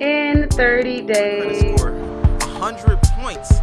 in 30 days. Score 100 points